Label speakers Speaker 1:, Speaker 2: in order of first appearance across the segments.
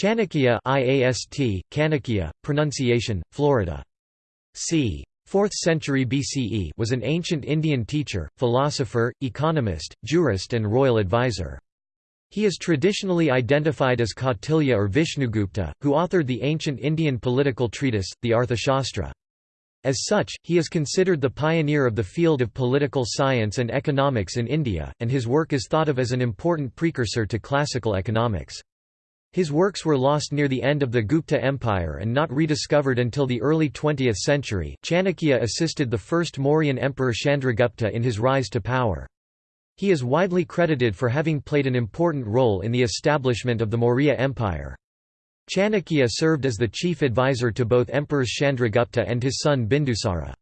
Speaker 1: Chanakya IAST, Kanakya, pronunciation, Florida. c. 4th century BCE was an ancient Indian teacher, philosopher, economist, jurist and royal advisor. He is traditionally identified as Kautilya or Vishnugupta, who authored the ancient Indian political treatise, the Arthashastra. As such, he is considered the pioneer of the field of political science and economics in India, and his work is thought of as an important precursor to classical economics. His works were lost near the end of the Gupta Empire and not rediscovered until the early 20th century. Chanakya assisted the first Mauryan emperor Chandragupta in his rise to power. He is widely credited for having played an important role in the establishment of the Maurya Empire. Chanakya served as the chief advisor to both emperors Chandragupta and his son Bindusara.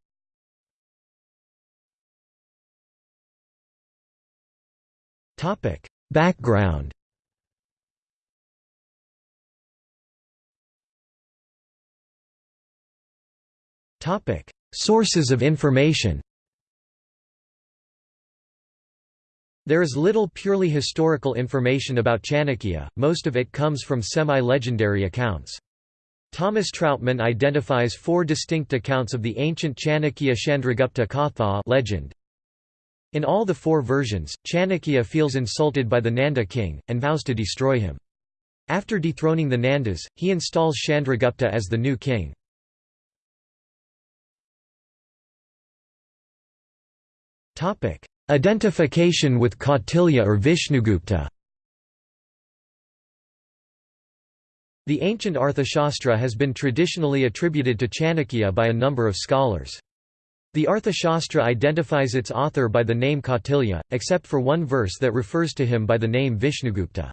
Speaker 1: Background Sources of information There is little purely historical information about Chanakya, most of it comes from semi-legendary accounts. Thomas Trautmann identifies four distinct accounts of the ancient Chanakya Chandragupta Katha legend. In all the four versions, Chanakya feels insulted by the Nanda king, and vows to destroy him. After dethroning the Nandas, he installs Chandragupta as the new king. Identification with Kautilya or Vishnugupta The ancient Arthashastra has been traditionally attributed to Chanakya by a number of scholars. The Arthashastra identifies its author by the name Kautilya, except for one verse that refers to him by the name Vishnugupta.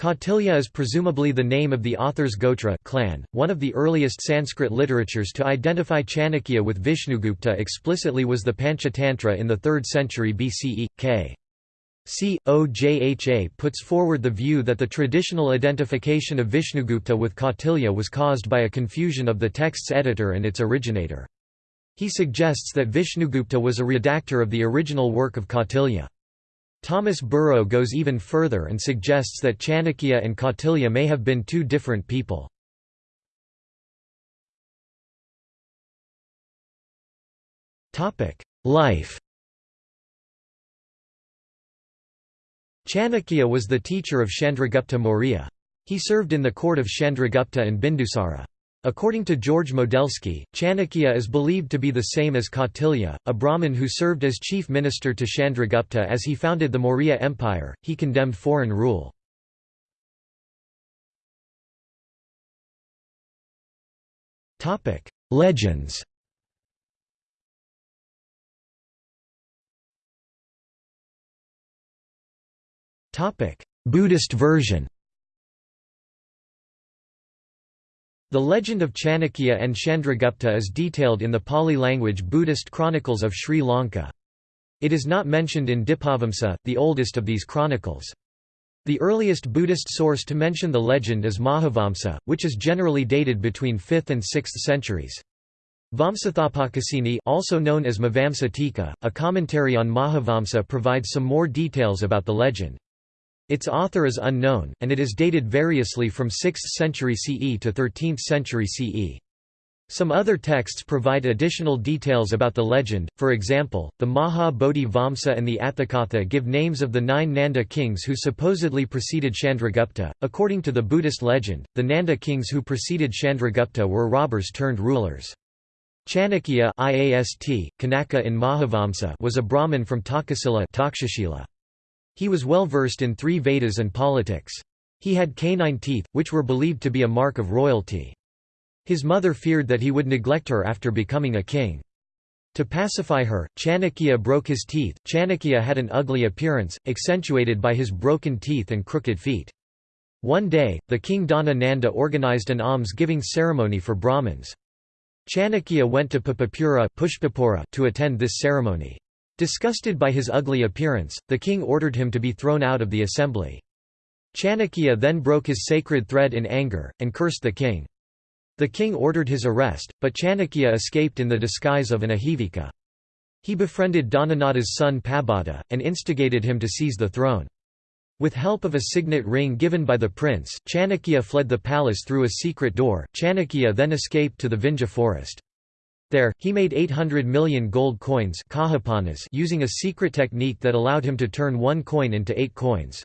Speaker 1: Kautilya is presumably the name of the author's Gotra clan. One of the earliest Sanskrit literatures to identify Chanakya with Vishnugupta explicitly was the Panchatantra in the 3rd century BCE. K. C. Ojha puts forward the view that the traditional identification of Vishnugupta with Kautilya was caused by a confusion of the text's editor and its originator. He suggests that Vishnugupta was a redactor of the original work of Kautilya. Thomas Burrow goes even further and suggests that Chanakya and Kautilya may have been two different people. Life Chanakya was the teacher of Chandragupta Maurya. He served in the court of Chandragupta and Bindusara. According to George Modelski, Chanakya is believed to be the same as Kautilya, a Brahmin who served as chief minister to Chandragupta as he founded the Maurya Empire. He condemned foreign rule. Topic: Legends. Topic: Buddhist version. The legend of Chanakya and Chandragupta is detailed in the Pali language Buddhist chronicles of Sri Lanka. It is not mentioned in Dipavamsa, the oldest of these chronicles. The earliest Buddhist source to mention the legend is Mahavamsa, which is generally dated between 5th and 6th centuries. Vamsathapakasini also known as Mavamsa Tika, a commentary on Mahavamsa provides some more details about the legend. Its author is unknown, and it is dated variously from 6th century CE to 13th century CE. Some other texts provide additional details about the legend, for example, the Maha Bodhi Vamsa and the Atthakatha give names of the nine Nanda kings who supposedly preceded Chandragupta. According to the Buddhist legend, the Nanda kings who preceded Chandragupta were robbers turned rulers. Chanakya IAST, Kanaka in Mahavamsa was a Brahmin from Takasila he was well versed in three Vedas and politics. He had canine teeth, which were believed to be a mark of royalty. His mother feared that he would neglect her after becoming a king. To pacify her, Chanakya broke his teeth. Chanakya had an ugly appearance, accentuated by his broken teeth and crooked feet. One day, the king Dhana Nanda organized an alms-giving ceremony for Brahmins. Chanakya went to Papapura to attend this ceremony. Disgusted by his ugly appearance, the king ordered him to be thrown out of the assembly. Chanakya then broke his sacred thread in anger, and cursed the king. The king ordered his arrest, but Chanakya escaped in the disguise of an Ahivika. He befriended Dhanananda's son Pabhata, and instigated him to seize the throne. With help of a signet ring given by the prince, Chanakya fled the palace through a secret door. Chanakya then escaped to the Vindhya forest. There, he made 800 million gold coins using a secret technique that allowed him to turn one coin into eight coins.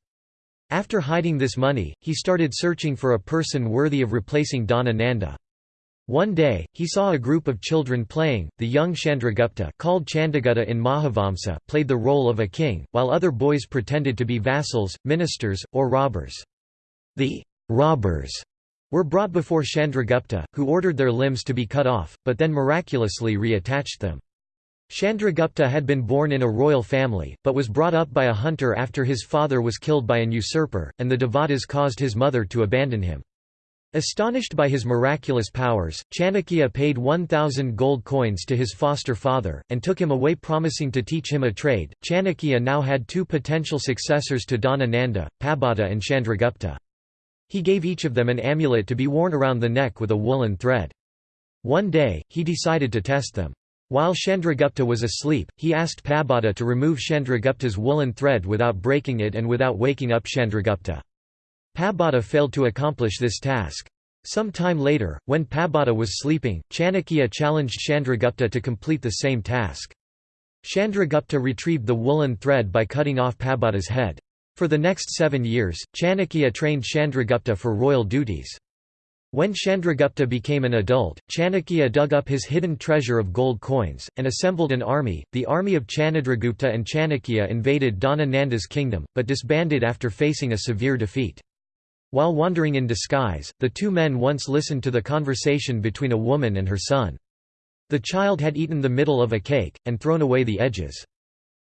Speaker 1: After hiding this money, he started searching for a person worthy of replacing Dhana Nanda. One day, he saw a group of children playing. The young Chandragupta, called Chandagutta in Mahavamsa, played the role of a king, while other boys pretended to be vassals, ministers, or robbers. The robbers were brought before Chandragupta, who ordered their limbs to be cut off, but then miraculously reattached them. Chandragupta had been born in a royal family, but was brought up by a hunter after his father was killed by an usurper, and the Devatas caused his mother to abandon him. Astonished by his miraculous powers, Chanakya paid 1,000 gold coins to his foster father, and took him away promising to teach him a trade. Chanakya now had two potential successors to Dhanananda, Pabhata and Chandragupta. He gave each of them an amulet to be worn around the neck with a woolen thread. One day, he decided to test them. While Chandragupta was asleep, he asked Pabada to remove Chandragupta's woolen thread without breaking it and without waking up Chandragupta. Pabada failed to accomplish this task. Some time later, when Pabada was sleeping, Chanakya challenged Chandragupta to complete the same task. Chandragupta retrieved the woolen thread by cutting off Pabada's head. For the next seven years, Chanakya trained Chandragupta for royal duties. When Chandragupta became an adult, Chanakya dug up his hidden treasure of gold coins, and assembled an army. The army of Chandragupta and Chanakya invaded Dhana Nanda's kingdom, but disbanded after facing a severe defeat. While wandering in disguise, the two men once listened to the conversation between a woman and her son. The child had eaten the middle of a cake, and thrown away the edges.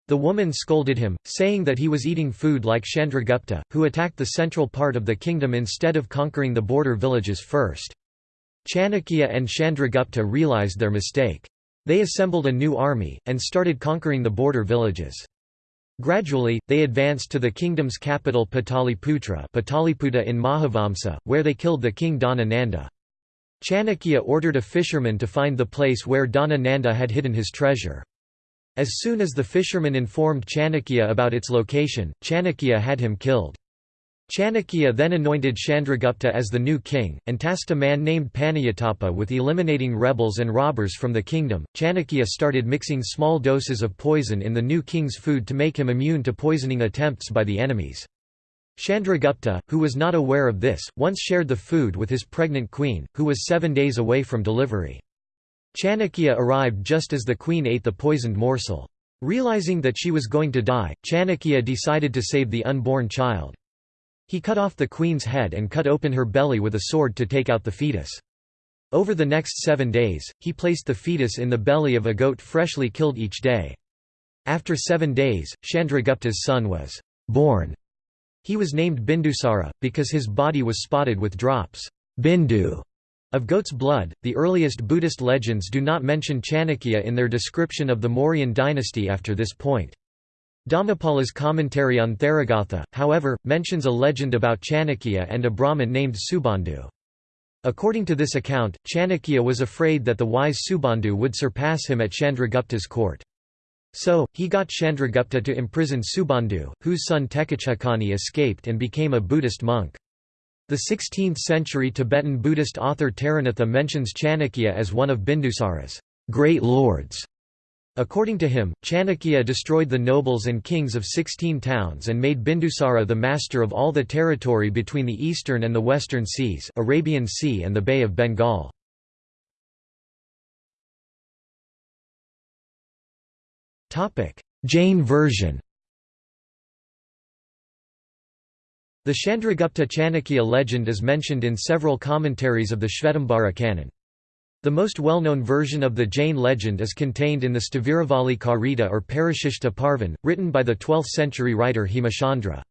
Speaker 1: The woman scolded him, saying that he was eating food like Chandragupta, who attacked the central part of the kingdom instead of conquering the border villages first. Chanakya and Chandragupta realized their mistake. They assembled a new army, and started conquering the border villages. Gradually, they advanced to the kingdom's capital Pataliputra Pataliputa in Mahavamsa, where they killed the king Dhanananda. Chanakya ordered a fisherman to find the place where Dhanananda had hidden his treasure. As soon as the fisherman informed Chanakya about its location, Chanakya had him killed. Chanakya then anointed Chandragupta as the new king, and tasked a man named Panayatapa with eliminating rebels and robbers from the kingdom. Chanakya started mixing small doses of poison in the new king's food to make him immune to poisoning attempts by the enemies. Chandragupta, who was not aware of this, once shared the food with his pregnant queen, who was seven days away from delivery. Chanakya arrived just as the queen ate the poisoned morsel. Realizing that she was going to die, Chanakya decided to save the unborn child. He cut off the queen's head and cut open her belly with a sword to take out the fetus. Over the next seven days, he placed the fetus in the belly of a goat freshly killed each day. After seven days, Chandragupta's son was born. He was named Bindusara, because his body was spotted with drops bindu of goat's blood. The earliest Buddhist legends do not mention Chanakya in their description of the Mauryan dynasty after this point. Dhammapala's commentary on Therigatha, however, mentions a legend about Chanakya and a Brahmin named Subandhu. According to this account, Chanakya was afraid that the wise Subandhu would surpass him at Chandragupta's court. So, he got Chandragupta to imprison Subandhu, whose son Tekachakani escaped and became a Buddhist monk. The 16th-century Tibetan Buddhist author Taranatha mentions Chanakya as one of Bindusara's great lords. According to him, Chanakya destroyed the nobles and kings of 16 towns and made Bindusara the master of all the territory between the eastern and the western seas Arabian Sea and the Bay of Bengal. Jain version The Chandragupta Chanakya legend is mentioned in several commentaries of the Shvetambara canon. The most well-known version of the Jain legend is contained in the Sthaviravali Karita or Parashishta Parvan, written by the 12th-century writer Hemachandra.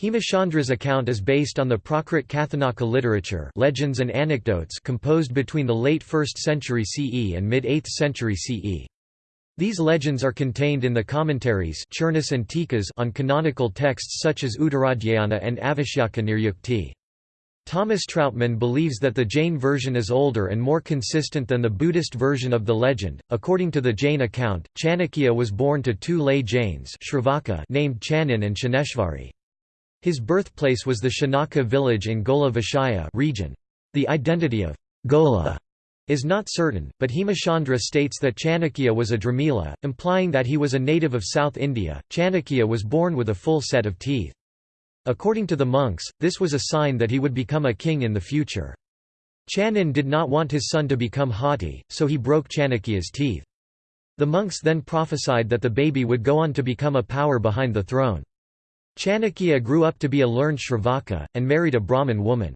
Speaker 1: Hemachandra's account is based on the Prakrit Kathanaka literature legends and anecdotes composed between the late 1st century CE and mid-8th century CE. These legends are contained in the commentaries and Tikas on canonical texts such as Uttaradhyayana and Avashyaka Thomas Trautmann believes that the Jain version is older and more consistent than the Buddhist version of the legend. According to the Jain account, Chanakya was born to two lay Jains named Chanin and Chaneshvari. His birthplace was the Shanaka village in Gola Vishaya region. The identity of Gola is not certain, but Hemachandra states that Chanakya was a Dramila, implying that he was a native of South India. Chanakya was born with a full set of teeth. According to the monks, this was a sign that he would become a king in the future. Chanan did not want his son to become haughty, so he broke Chanakya's teeth. The monks then prophesied that the baby would go on to become a power behind the throne. Chanakya grew up to be a learned Shravaka, and married a Brahmin woman.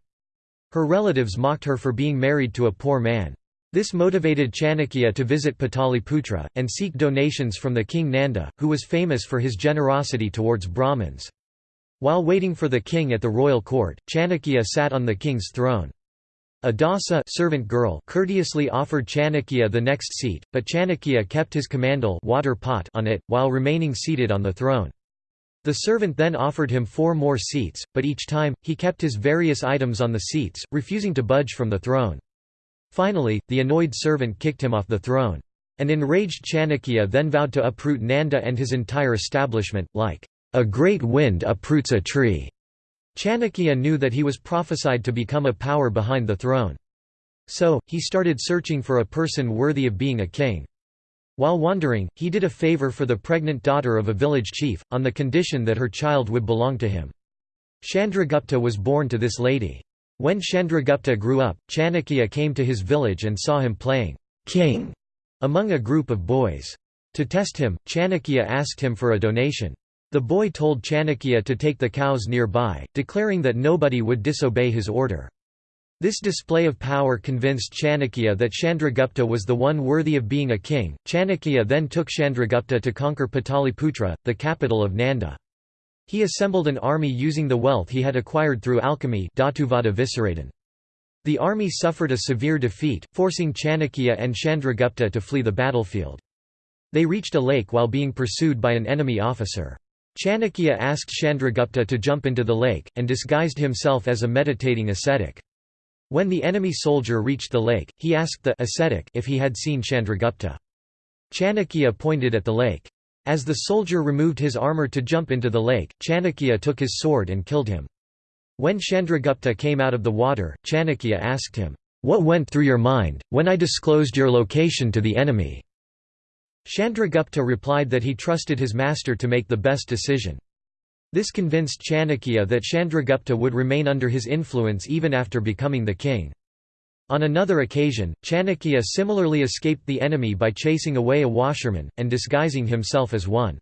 Speaker 1: Her relatives mocked her for being married to a poor man. This motivated Chanakya to visit Pataliputra, and seek donations from the king Nanda, who was famous for his generosity towards Brahmins. While waiting for the king at the royal court, Chanakya sat on the king's throne. A dasa servant girl courteously offered Chanakya the next seat, but Chanakya kept his commandal water pot on it, while remaining seated on the throne. The servant then offered him four more seats, but each time, he kept his various items on the seats, refusing to budge from the throne. Finally, the annoyed servant kicked him off the throne. An enraged Chanakya then vowed to uproot Nanda and his entire establishment, like, "...a great wind uproots a tree." Chanakya knew that he was prophesied to become a power behind the throne. So, he started searching for a person worthy of being a king. While wandering, he did a favor for the pregnant daughter of a village chief, on the condition that her child would belong to him. Chandragupta was born to this lady. When Chandragupta grew up, Chanakya came to his village and saw him playing king among a group of boys. To test him, Chanakya asked him for a donation. The boy told Chanakya to take the cows nearby, declaring that nobody would disobey his order. This display of power convinced Chanakya that Chandragupta was the one worthy of being a king. Chanakya then took Chandragupta to conquer Pataliputra, the capital of Nanda. He assembled an army using the wealth he had acquired through alchemy The army suffered a severe defeat, forcing Chanakya and Chandragupta to flee the battlefield. They reached a lake while being pursued by an enemy officer. Chanakya asked Chandragupta to jump into the lake, and disguised himself as a meditating ascetic. When the enemy soldier reached the lake, he asked the ascetic if he had seen Chandragupta. Chanakya pointed at the lake. As the soldier removed his armor to jump into the lake, Chanakya took his sword and killed him. When Chandragupta came out of the water, Chanakya asked him, "'What went through your mind, when I disclosed your location to the enemy?' Chandragupta replied that he trusted his master to make the best decision. This convinced Chanakya that Chandragupta would remain under his influence even after becoming the king. On another occasion, Chanakya similarly escaped the enemy by chasing away a washerman, and disguising himself as one.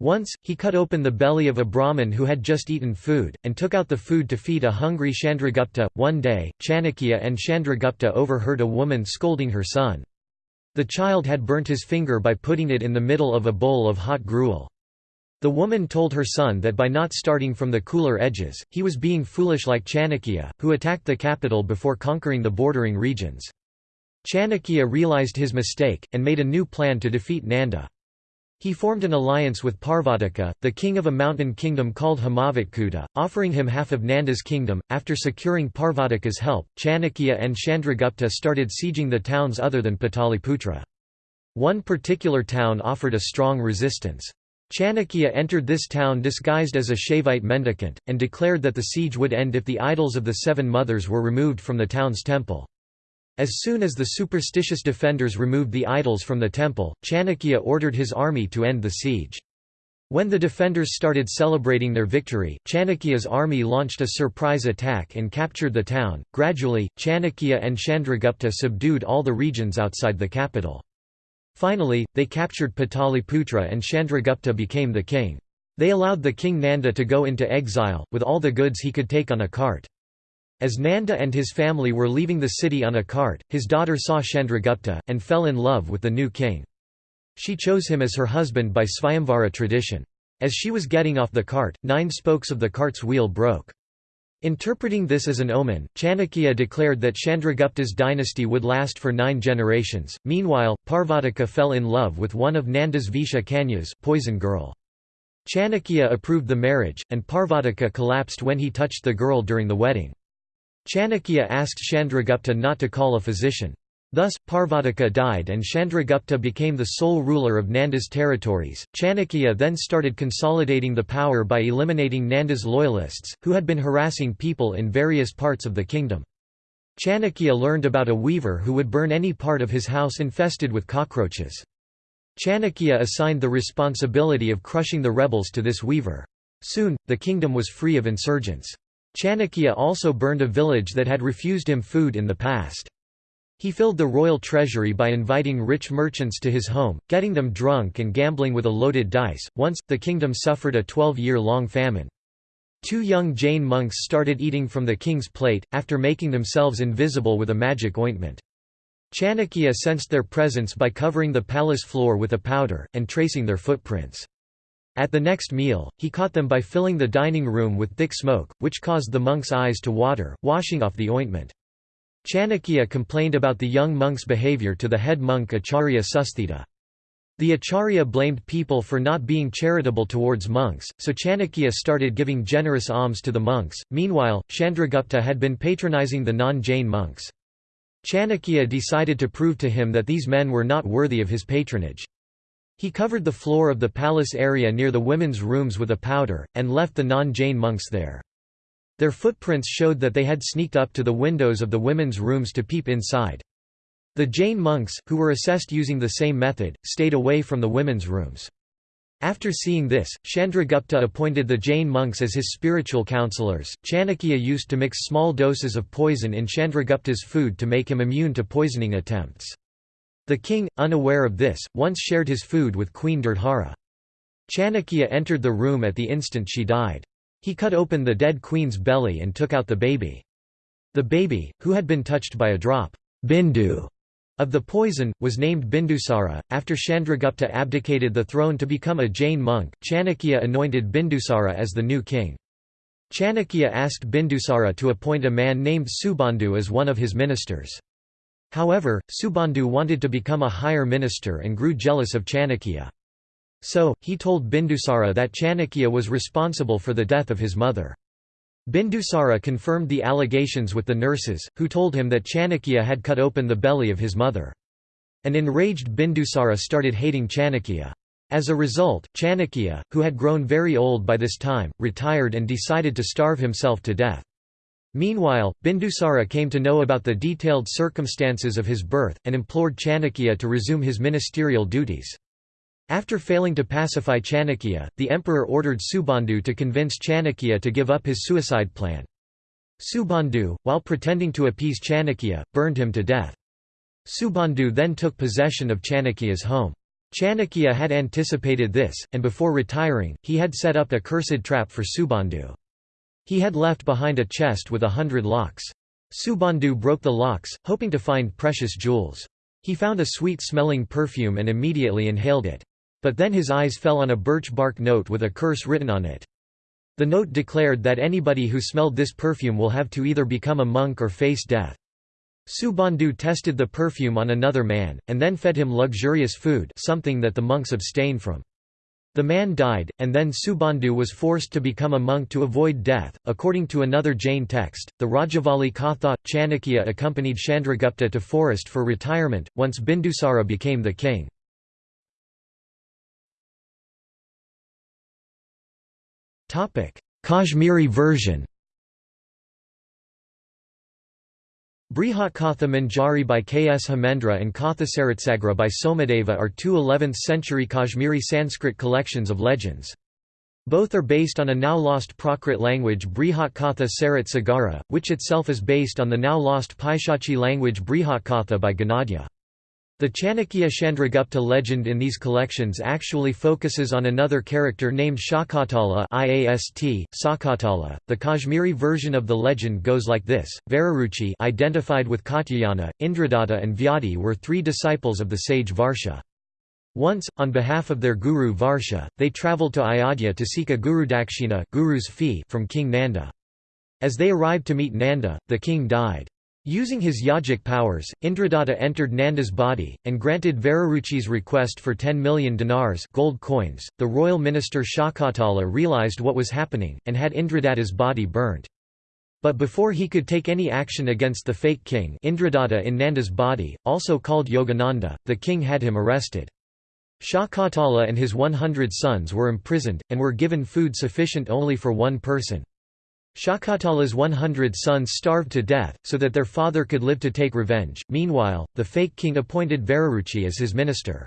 Speaker 1: Once, he cut open the belly of a Brahmin who had just eaten food, and took out the food to feed a hungry Chandragupta. One day, Chanakya and Chandragupta overheard a woman scolding her son. The child had burnt his finger by putting it in the middle of a bowl of hot gruel. The woman told her son that by not starting from the cooler edges, he was being foolish like Chanakya, who attacked the capital before conquering the bordering regions. Chanakya realized his mistake, and made a new plan to defeat Nanda. He formed an alliance with Parvataka, the king of a mountain kingdom called Himavatkuta, offering him half of Nanda's kingdom. After securing Parvataka's help, Chanakya and Chandragupta started sieging the towns other than Pataliputra. One particular town offered a strong resistance. Chanakya entered this town disguised as a Shaivite mendicant, and declared that the siege would end if the idols of the Seven Mothers were removed from the town's temple. As soon as the superstitious defenders removed the idols from the temple, Chanakya ordered his army to end the siege. When the defenders started celebrating their victory, Chanakya's army launched a surprise attack and captured the town. Gradually, Chanakya and Chandragupta subdued all the regions outside the capital. Finally, they captured Pataliputra and Chandragupta became the king. They allowed the king Nanda to go into exile, with all the goods he could take on a cart. As Nanda and his family were leaving the city on a cart, his daughter saw Chandragupta, and fell in love with the new king. She chose him as her husband by Svayamvara tradition. As she was getting off the cart, nine spokes of the cart's wheel broke. Interpreting this as an omen, Chanakya declared that Chandragupta's dynasty would last for nine generations. Meanwhile, Parvataka fell in love with one of Nanda's Visha Kanyas poison girl. Chanakya approved the marriage, and Parvataka collapsed when he touched the girl during the wedding. Chanakya asked Chandragupta not to call a physician. Thus, Parvataka died and Chandragupta became the sole ruler of Nanda's territories. Chanakya then started consolidating the power by eliminating Nanda's loyalists, who had been harassing people in various parts of the kingdom. Chanakya learned about a weaver who would burn any part of his house infested with cockroaches. Chanakya assigned the responsibility of crushing the rebels to this weaver. Soon, the kingdom was free of insurgents. Chanakya also burned a village that had refused him food in the past. He filled the royal treasury by inviting rich merchants to his home, getting them drunk and gambling with a loaded dice. Once, the kingdom suffered a 12-year-long famine. Two young Jain monks started eating from the king's plate, after making themselves invisible with a magic ointment. Chanakya sensed their presence by covering the palace floor with a powder, and tracing their footprints. At the next meal, he caught them by filling the dining room with thick smoke, which caused the monks' eyes to water, washing off the ointment. Chanakya complained about the young monk's behavior to the head monk Acharya Susthita. The Acharya blamed people for not being charitable towards monks, so Chanakya started giving generous alms to the monks. Meanwhile, Chandragupta had been patronizing the non-Jain monks. Chanakya decided to prove to him that these men were not worthy of his patronage. He covered the floor of the palace area near the women's rooms with a powder, and left the non-Jain monks there. Their footprints showed that they had sneaked up to the windows of the women's rooms to peep inside. The Jain monks, who were assessed using the same method, stayed away from the women's rooms. After seeing this, Chandragupta appointed the Jain monks as his spiritual counselors. Chanakya used to mix small doses of poison in Chandragupta's food to make him immune to poisoning attempts. The king, unaware of this, once shared his food with Queen Durdhara. Chanakya entered the room at the instant she died. He cut open the dead queen's belly and took out the baby. The baby, who had been touched by a drop Bindu of the poison, was named Bindusara. After Chandragupta abdicated the throne to become a Jain monk, Chanakya anointed Bindusara as the new king. Chanakya asked Bindusara to appoint a man named Subandhu as one of his ministers. However, Subandhu wanted to become a higher minister and grew jealous of Chanakya. So, he told Bindusara that Chanakya was responsible for the death of his mother. Bindusara confirmed the allegations with the nurses, who told him that Chanakya had cut open the belly of his mother. An enraged Bindusara started hating Chanakya. As a result, Chanakya, who had grown very old by this time, retired and decided to starve himself to death. Meanwhile, Bindusara came to know about the detailed circumstances of his birth, and implored Chanakya to resume his ministerial duties. After failing to pacify Chanakya, the emperor ordered Subandhu to convince Chanakya to give up his suicide plan. Subandhu, while pretending to appease Chanakya, burned him to death. Subandhu then took possession of Chanakya's home. Chanakya had anticipated this, and before retiring, he had set up a cursed trap for Subandhu. He had left behind a chest with a hundred locks. Subandhu broke the locks, hoping to find precious jewels. He found a sweet-smelling perfume and immediately inhaled it. But then his eyes fell on a birch bark note with a curse written on it. The note declared that anybody who smelled this perfume will have to either become a monk or face death. Subandhu tested the perfume on another man, and then fed him luxurious food something that the monks abstain from. The man died, and then Subandhu was forced to become a monk to avoid death. According to another Jain text, the Rajavali Katha, Chanakya accompanied Chandragupta to forest for retirement, once Bindusara became the king. Kashmiri version Brihatkatha Manjari by Kshemendra and Kathasaritsagra by Somadeva are two 11th-century Kashmiri Sanskrit collections of legends. Both are based on a now-lost Prakrit language Brihatkatha Sarit Sagara, which itself is based on the now-lost Paishachi language Brihatkatha by Gunadhya. The Chanakya Chandragupta legend in these collections actually focuses on another character named Shakatala IAST, Sakatala. The Kashmiri version of the legend goes like this: Vararuchi identified with Katyayana, Indradatta and Vyadi were three disciples of the sage Varsha. Once, on behalf of their guru Varsha, they travelled to Ayodhya to seek a gurudakshina guru's fee from King Nanda. As they arrived to meet Nanda, the king died. Using his yogic powers, Indradatta entered Nanda's body, and granted Vararuchi's request for 10 million dinars gold coins. .The royal minister Shakatala realized what was happening, and had Indradatta's body burnt. But before he could take any action against the fake king Indradatta in Nanda's body, also called Yogananda, the king had him arrested. Shakatala and his 100 sons were imprisoned, and were given food sufficient only for one person. Shakatala's 100 sons starved to death, so that their father could live to take revenge. Meanwhile, the fake king appointed Vararuchi as his minister.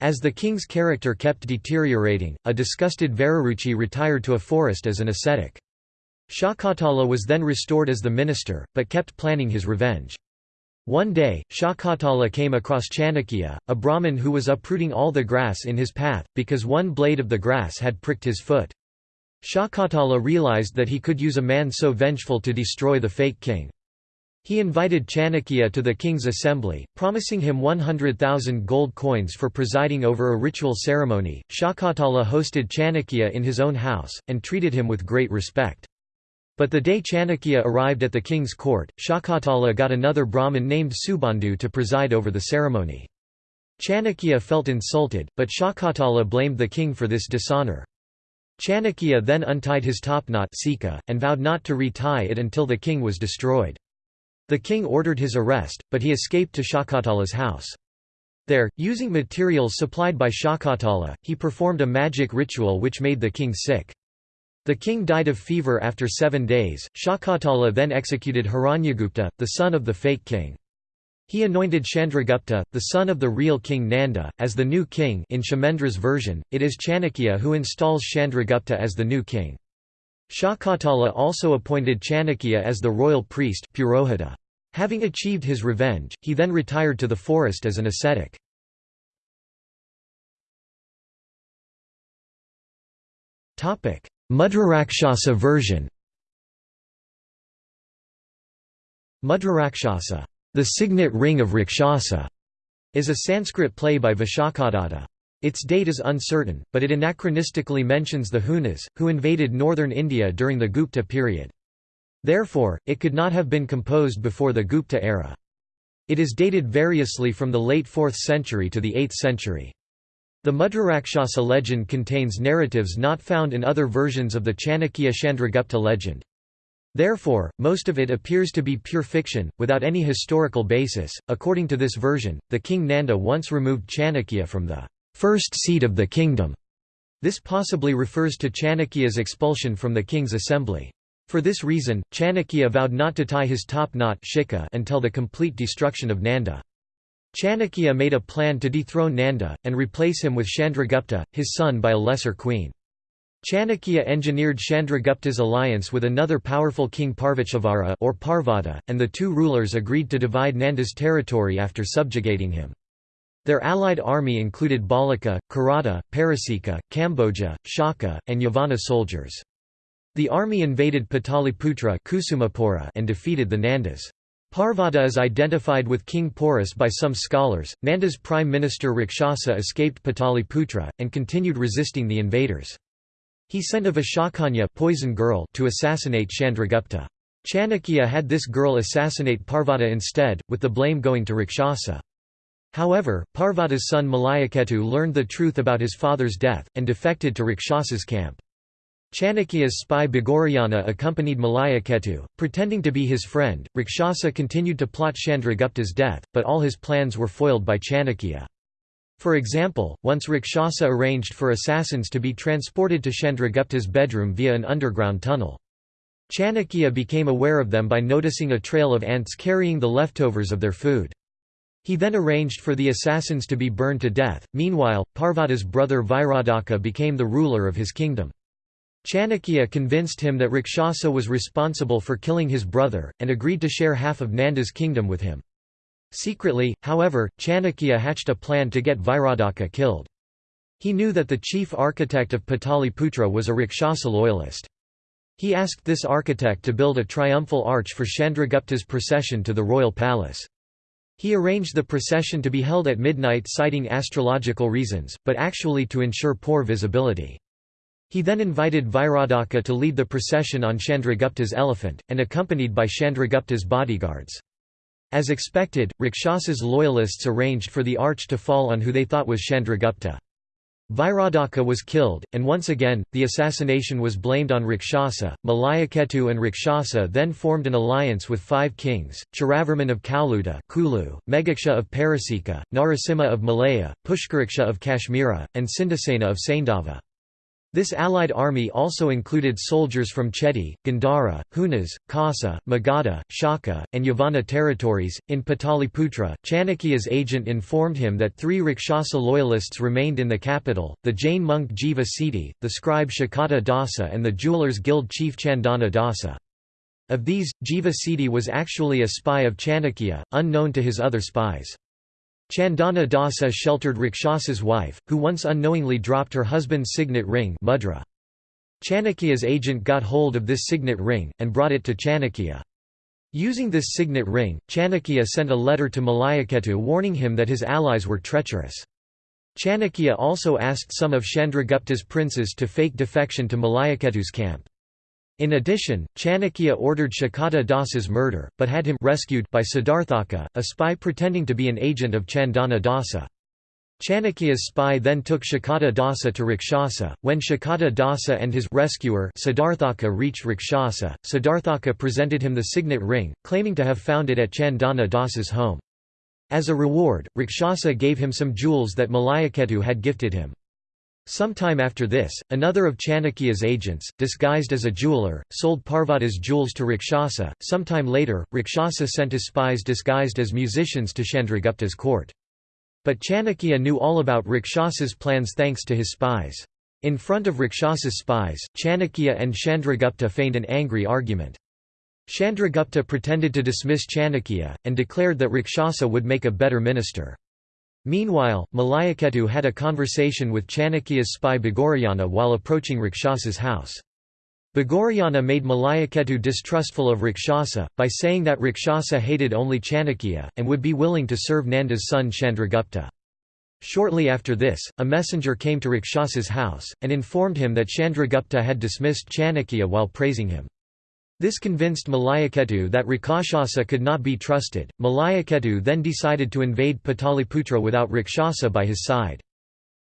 Speaker 1: As the king's character kept deteriorating, a disgusted Vararuchi retired to a forest as an ascetic. Shakatala was then restored as the minister, but kept planning his revenge. One day, Shakatala came across Chanakya, a Brahmin who was uprooting all the grass in his path, because one blade of the grass had pricked his foot. Shakatala realized that he could use a man so vengeful to destroy the fake king. He invited Chanakya to the king's assembly, promising him 100,000 gold coins for presiding over a ritual ceremony. Shakatala hosted Chanakya in his own house, and treated him with great respect. But the day Chanakya arrived at the king's court, Shakatala got another Brahmin named Subandhu to preside over the ceremony. Chanakya felt insulted, but Shakatala blamed the king for this dishonor. Chanakya then untied his topknot and vowed not to retie it until the king was destroyed. The king ordered his arrest, but he escaped to Shakatala's house. There, using materials supplied by Shakatala, he performed a magic ritual which made the king sick. The king died of fever after seven days. Shakatala then executed Hiranyagupta, the son of the fake king. He anointed Chandragupta, the son of the real king Nanda, as the new king in Kshemendra's version, it is Chanakya who installs Chandragupta as the new king. Shakatala also appointed Chanakya as the royal priest Purohita. Having achieved his revenge, he then retired to the forest as an ascetic. Mudrarakshasa version Mudrarakshasa, the signet ring of Rakshasa, is a Sanskrit play by Vishakadatta. Its date is uncertain, but it anachronistically mentions the Hunas, who invaded northern India during the Gupta period. Therefore, it could not have been composed before the Gupta era. It is dated variously from the late 4th century to the 8th century. The Mudrarakshasa legend contains narratives not found in other versions of the Chanakya Chandragupta legend. Therefore, most of it appears to be pure fiction, without any historical basis. According to this version, the king Nanda once removed Chanakya from the first seat of the kingdom. This possibly refers to Chanakya's expulsion from the king's assembly. For this reason, Chanakya vowed not to tie his top knot until the complete destruction of Nanda. Chanakya made a plan to dethrone Nanda, and replace him with Chandragupta, his son by a lesser queen. Chanakya engineered Chandragupta's alliance with another powerful king Parvatshavara or Parvata, and the two rulers agreed to divide Nanda's territory after subjugating him. Their allied army included Balika, Karata, Parasika, Kamboja, Shaka, and Yavana soldiers. The army invaded Pataliputra and defeated the Nandas. Parvata is identified with King Porus by some scholars. Nanda's prime minister Rikshasa escaped Pataliputra, and continued resisting the invaders. He sent a Vishakanya poison girl to assassinate Chandragupta. Chanakya had this girl assassinate Parvata instead, with the blame going to Rakshasa. However, Parvata's son Malayaketu learned the truth about his father's death, and defected to Rakshasa's camp. Chanakya's spy Bhagorayana accompanied Malayaketu, pretending to be his friend. Rakshasa continued to plot Chandragupta's death, but all his plans were foiled by Chanakya. For example, once Rakshasa arranged for assassins to be transported to Chandragupta's bedroom via an underground tunnel. Chanakya became aware of them by noticing a trail of ants carrying the leftovers of their food. He then arranged for the assassins to be burned to death. Meanwhile, Parvata's brother Vairadhaka became the ruler of his kingdom. Chanakya convinced him that Rakshasa was responsible for killing his brother, and agreed to share half of Nanda's kingdom with him. Secretly, however, Chanakya hatched a plan to get Vairadhaka killed. He knew that the chief architect of Pataliputra was a Rakshasa loyalist. He asked this architect to build a triumphal arch for Chandragupta's procession to the royal palace. He arranged the procession to be held at midnight citing astrological reasons, but actually to ensure poor visibility. He then invited Vairadhaka to lead the procession on Chandragupta's elephant, and accompanied by Chandragupta's bodyguards. As expected, Rakshasa's loyalists arranged for the arch to fall on who they thought was Chandragupta. Vairadhaka was killed, and once again, the assassination was blamed on Rakshasa. Malayaketu and Rakshasa then formed an alliance with five kings, Chiravarman of Kauluta Kulu, Megaksha of Parasika, Narasimha of Malaya, Pushkaraksha of Kashmira, and Sindhasena of Saindava. This allied army also included soldiers from Chedi, Gandhara, Hunas, Kasa, Magadha, Shaka, and Yavana territories. In Pataliputra, Chanakya's agent informed him that three Rakshasa loyalists remained in the capital the Jain monk Jiva Siddhi, the scribe Shakata Dasa, and the jewelers' guild chief Chandana Dasa. Of these, Jiva Siddhi was actually a spy of Chanakya, unknown to his other spies. Chandana Dasa sheltered Rakshasa's wife, who once unknowingly dropped her husband's signet ring mudra. Chanakya's agent got hold of this signet ring, and brought it to Chanakya. Using this signet ring, Chanakya sent a letter to Malayaketu warning him that his allies were treacherous. Chanakya also asked some of Chandragupta's princes to fake defection to Malayaketu's camp. In addition, Chanakya ordered Shakata Dasa's murder, but had him rescued by Siddharthaka, a spy pretending to be an agent of Chandana Dasa. Chanakya's spy then took Shakata Dasa to Rakshasa. When Shakata Dasa and his rescuer Siddharthaka reached Rakshasa, Siddharthaka presented him the signet ring, claiming to have found it at Chandana Dasa's home. As a reward, Rakshasa gave him some jewels that Malayaketu had gifted him. Sometime after this, another of Chanakya's agents, disguised as a jeweler, sold Parvata's jewels to Rakshasa. Sometime later, Rikshasa sent his spies disguised as musicians to Chandragupta's court. But Chanakya knew all about Rikshasa's plans thanks to his spies. In front of Rikshasa's spies, Chanakya and Chandragupta feigned an angry argument. Chandragupta pretended to dismiss Chanakya, and declared that Rikshasa would make a better minister. Meanwhile, Malayaketu had a conversation with Chanakya's spy Bhagorayana while approaching Rakshasa's house. Bhagorayana made Malayaketu distrustful of Rakshasa, by saying that Rakshasa hated only Chanakya, and would be willing to serve Nanda's son Chandragupta. Shortly after this, a messenger came to Rakshasa's house, and informed him that Chandragupta had dismissed Chanakya while praising him. This convinced Malayaketu that Rikshasa could not be trusted. Malayaketu then decided to invade Pataliputra without Rikshasa by his side.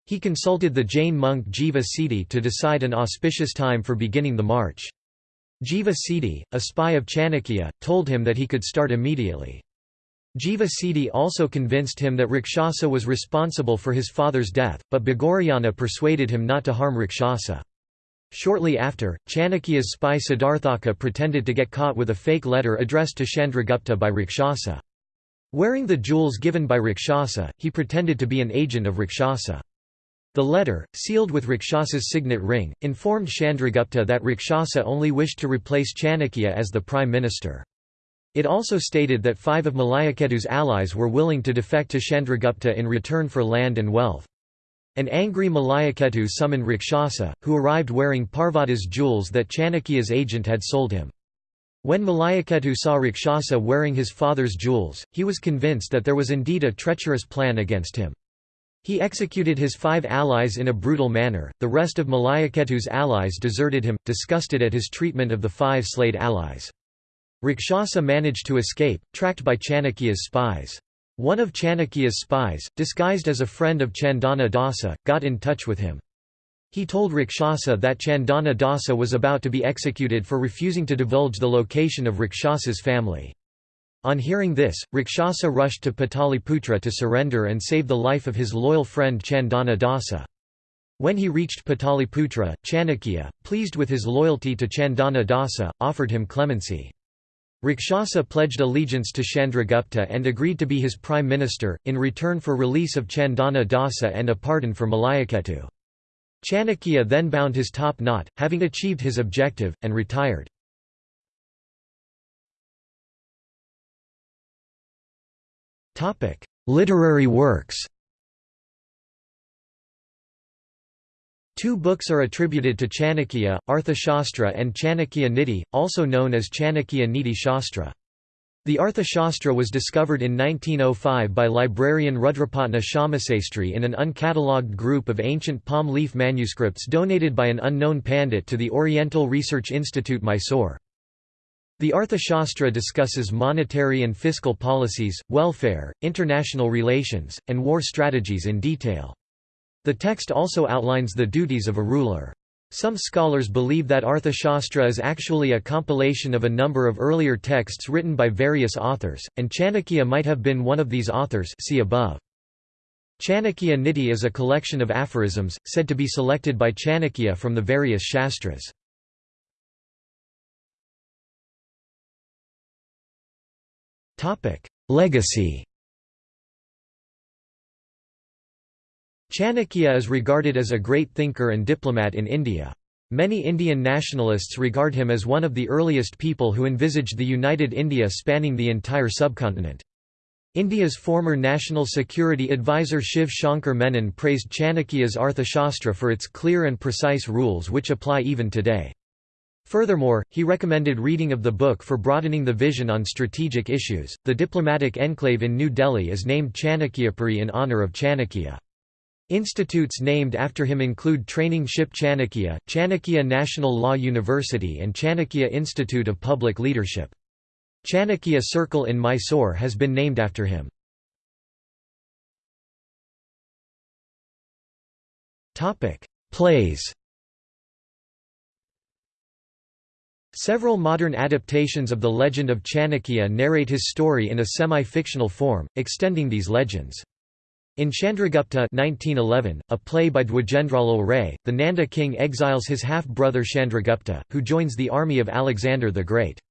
Speaker 1: He consulted the Jain monk Jiva Siddhi to decide an auspicious time for beginning the march. Jiva Siddhi, a spy of Chanakya, told him that he could start immediately. Jiva Siddhi also convinced him that Rikshasa was responsible for his father's death, but Bhagorayana persuaded him not to harm Rakshasa. Shortly after, Chanakya's spy Siddharthaka pretended to get caught with a fake letter addressed to Chandragupta by Rikshasa. Wearing the jewels given by Rikshasa, he pretended to be an agent of Rikshasa. The letter, sealed with Rikshasa's signet ring, informed Chandragupta that Rikshasa only wished to replace Chanakya as the prime minister. It also stated that five of Malayaketu's allies were willing to defect to Chandragupta in return for land and wealth. An angry Malayaketu summoned Rikshasa, who arrived wearing Parvata's jewels that Chanakya's agent had sold him. When Malayaketu saw Rikshasa wearing his father's jewels, he was convinced that there was indeed a treacherous plan against him. He executed his five allies in a brutal manner, the rest of Malayaketu's allies deserted him, disgusted at his treatment of the five slayed allies. Rikshasa managed to escape, tracked by Chanakya's spies. One of Chanakya's spies, disguised as a friend of Chandana Dasa, got in touch with him. He told Rikshasa that Chandana Dasa was about to be executed for refusing to divulge the location of Rikshasa's family. On hearing this, Rikshasa rushed to Pataliputra to surrender and save the life of his loyal friend Chandana Dasa. When he reached Pataliputra, Chanakya, pleased with his loyalty to Chandana Dasa, offered him clemency. Rakshasa pledged allegiance to Chandragupta and agreed to be his prime minister, in return for release of Chandana Dasa and a pardon for Malayaketu. Chanakya then bound his top knot, having achieved his objective, and retired. Literary works Two books are attributed to Chanakya, Arthashastra and Chanakya Niti, also known as Chanakya Niti Shastra. The Arthashastra was discovered in 1905 by librarian Rudrapatna Shamasastri in an uncatalogued group of ancient palm leaf manuscripts donated by an unknown pandit to the Oriental Research Institute Mysore. The Arthashastra discusses monetary and fiscal policies, welfare, international relations, and war strategies in detail. The text also outlines the duties of a ruler. Some scholars believe that Arthashastra is actually a compilation of a number of earlier texts written by various authors, and Chanakya might have been one of these authors see above. Chanakya Niti is a collection of aphorisms, said to be selected by Chanakya from the various shastras. Legacy Chanakya is regarded as a great thinker and diplomat in India. Many Indian nationalists regard him as one of the earliest people who envisaged the united India spanning the entire subcontinent. India's former National Security Advisor Shiv Shankar Menon praised Chanakya's Arthashastra for its clear and precise rules which apply even today. Furthermore, he recommended reading of the book for broadening the vision on strategic issues. The diplomatic enclave in New Delhi is named Chanakyapuri in honor of Chanakya. Institutes named after him include Training Ship Chanakya, Chanakya National Law University and Chanakya Institute of Public Leadership. Chanakya Circle in Mysore has been named after him. Plays Several modern adaptations of the legend of Chanakya narrate his story in a semi-fictional form, extending these legends. In Chandragupta 1911, a play by Dwijendralal Ray, the Nanda king exiles his half-brother Chandragupta, who joins the army of Alexander the Great.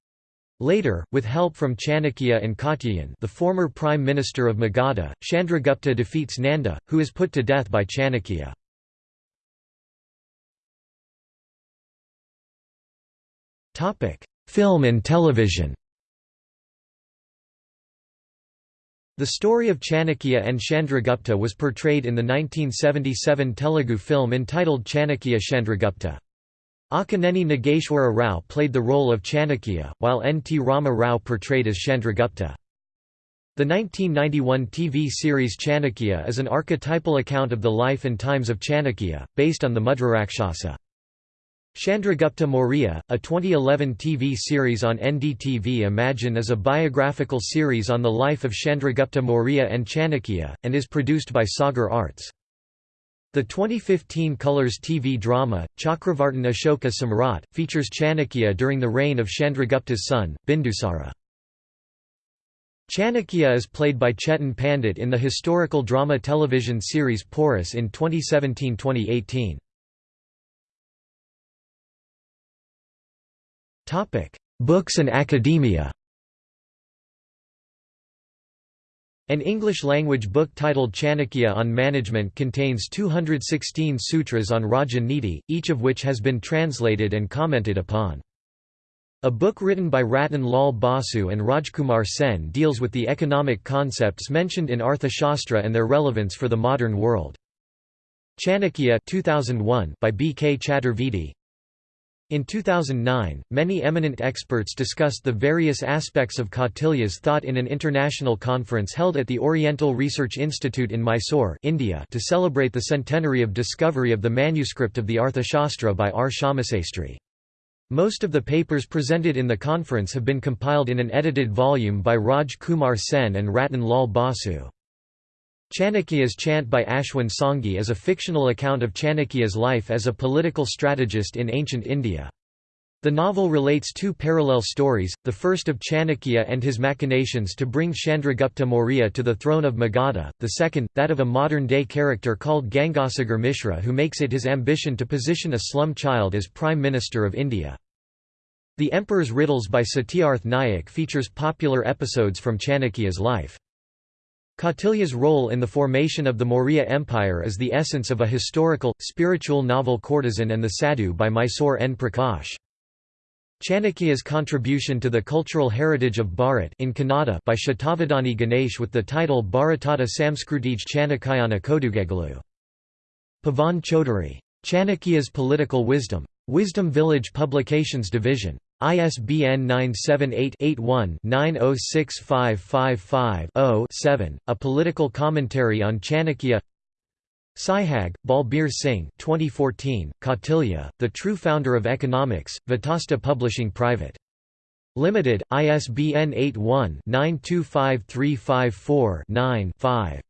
Speaker 1: Later, with help from Chanakya and Katyayan the former prime minister of Magadha, Chandragupta defeats Nanda, who is put to death by Chanakya. Film and television The story of Chanakya and Chandragupta was portrayed in the 1977 Telugu film entitled Chanakya Chandragupta. Akkineni Nageshwara Rao played the role of Chanakya, while N. T. Rama Rao portrayed as Chandragupta. The 1991 TV series Chanakya is an archetypal account of the life and times of Chanakya, based on the Mudrarakshasa. Chandragupta Maurya, a 2011 TV series on NDTV Imagine is a biographical series on the life of Chandragupta Maurya and Chanakya, and is produced by Sagar Arts. The 2015 Colors TV drama, Chakravartin Ashoka Samrat, features Chanakya during the reign of Chandragupta's son, Bindusara. Chanakya is played by Chetan Pandit in the historical drama television series Porus in 2017–2018. Books and academia. An English-language book titled Chanakya on Management contains 216 sutras on Raja Niti, each of which has been translated and commented upon. A book written by Ratan Lal Basu and Rajkumar Sen deals with the economic concepts mentioned in Arthashastra and their relevance for the modern world. Chanakya 2001 by B. K. Chaturvedi in 2009, many eminent experts discussed the various aspects of Kautilya's thought in an international conference held at the Oriental Research Institute in Mysore India to celebrate the centenary of discovery of the manuscript of the Arthashastra by R. Shamasastri. Most of the papers presented in the conference have been compiled in an edited volume by Raj Kumar Sen and Ratan Lal Basu. Chanakya's Chant by Ashwin Sanghi is a fictional account of Chanakya's life as a political strategist in ancient India. The novel relates two parallel stories, the first of Chanakya and his machinations to bring Chandragupta Maurya to the throne of Magadha, the second, that of a modern-day character called Gangasagar Mishra who makes it his ambition to position a slum child as Prime Minister of India. The Emperor's Riddles by Satyarth Nayak features popular episodes from Chanakya's life. Kautilya's role in the formation of the Maurya Empire is the essence of a historical, spiritual novel Courtesan and the Sadhu by Mysore N. Prakash. Chanakya's contribution to the cultural heritage of Bharat in Kannada by Shatavadani Ganesh with the title Bharatata Samskrutij Chanakyana Kodugegalu. Pavan Chaudhary. Chanakya's Political Wisdom. Wisdom Village Publications Division. ISBN 978-81-906555-0-7, a political commentary on Chanakya Sihag, Balbir Singh 2014, Kautilya, The True Founder of Economics, Vitasta Publishing Private. Limited, ISBN 81-925354-9-5.